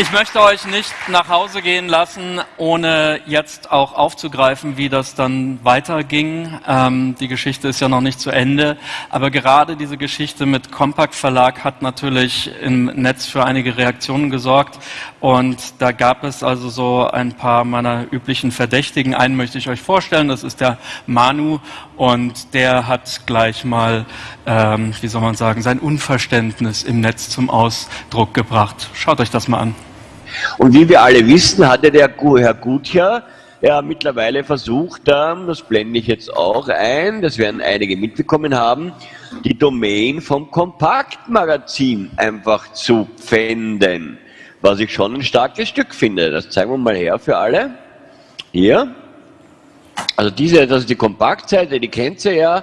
Ich möchte euch nicht nach Hause gehen lassen, ohne jetzt auch aufzugreifen, wie das dann weiterging. Ähm, die Geschichte ist ja noch nicht zu Ende, aber gerade diese Geschichte mit Compact Verlag hat natürlich im Netz für einige Reaktionen gesorgt und da gab es also so ein paar meiner üblichen Verdächtigen. Einen möchte ich euch vorstellen, das ist der Manu und der hat gleich mal, ähm, wie soll man sagen, sein Unverständnis im Netz zum Ausdruck gebracht. Schaut euch das mal an. Und wie wir alle wissen, hatte der Herr Gutjahr ja mittlerweile versucht, ähm, das blende ich jetzt auch ein, das werden einige mitbekommen haben, die Domain vom Kompaktmagazin einfach zu pfänden. Was ich schon ein starkes Stück finde. Das zeigen wir mal her für alle. Hier. Also diese, das ist die Kompaktseite, die kennt ihr ja.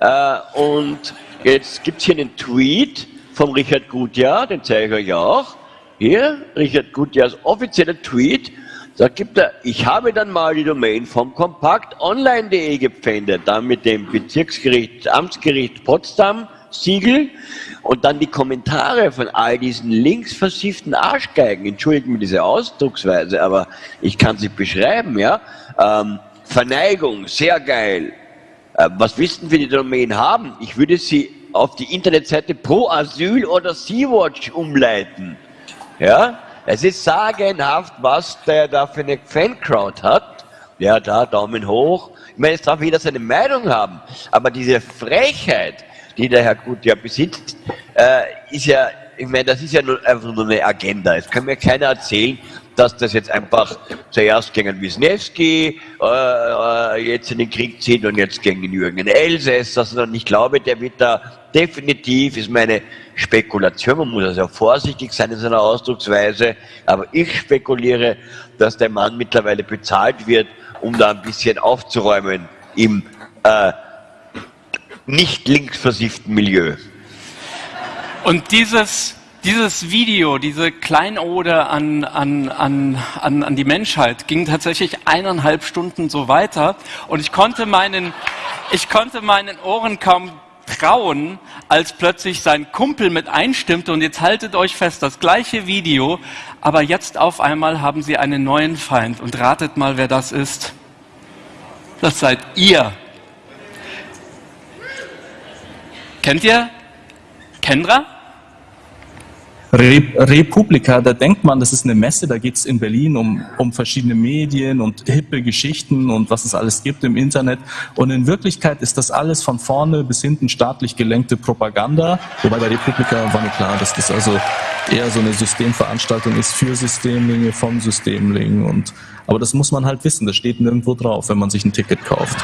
Äh, und jetzt gibt es hier einen Tweet vom Richard Gutjahr, den zeige ich euch auch. Hier, Richard Gutjahrs offizieller Tweet, da gibt er, ich habe dann mal die Domain vom kompaktonline.de gepfändet, dann mit dem Bezirksgericht, Amtsgericht Potsdam Siegel und dann die Kommentare von all diesen links versifften Arschgeigen, entschuldigen mir diese Ausdrucksweise, aber ich kann sie beschreiben, ja. Ähm, Verneigung, sehr geil. Äh, was wissen wir die Domain haben? Ich würde sie auf die Internetseite Pro Asyl oder Sea-Watch umleiten. Ja, es ist sagenhaft, was der da für eine Fancrowd hat. Ja, da Daumen hoch. Ich meine, es darf jeder seine Meinung haben, aber diese Frechheit, die der Herr Gut ja besitzt, äh, ist ja, ich meine, das ist ja nur, einfach nur eine Agenda. Es kann mir keiner erzählen, dass das jetzt einfach zuerst gegen Wisniewski äh, äh, jetzt in den Krieg zieht und jetzt gegen Jürgen Elsässer, sondern ich glaube, der wird da definitiv, ist meine Spekulation, man muss also vorsichtig sein in seiner Ausdrucksweise, aber ich spekuliere, dass der Mann mittlerweile bezahlt wird, um da ein bisschen aufzuräumen im äh, nicht linksversifften Milieu. Und dieses dieses Video, diese Kleinode an, an, an, an, an die Menschheit ging tatsächlich eineinhalb Stunden so weiter und ich konnte meinen, ich konnte meinen Ohren kaum trauen, als plötzlich sein Kumpel mit einstimmte und jetzt haltet euch fest, das gleiche Video, aber jetzt auf einmal haben sie einen neuen Feind und ratet mal, wer das ist. Das seid ihr. Kennt ihr Kendra? Republika, da denkt man, das ist eine Messe, da geht es in Berlin um, um verschiedene Medien und hippe Geschichten und was es alles gibt im Internet. Und in Wirklichkeit ist das alles von vorne bis hinten staatlich gelenkte Propaganda. Wobei bei Republika war mir klar, dass das also eher so eine Systemveranstaltung ist für Systemlinge, vom Systemling. Und, aber das muss man halt wissen, das steht nirgendwo drauf, wenn man sich ein Ticket kauft.